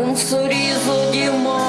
Un sorriso di morte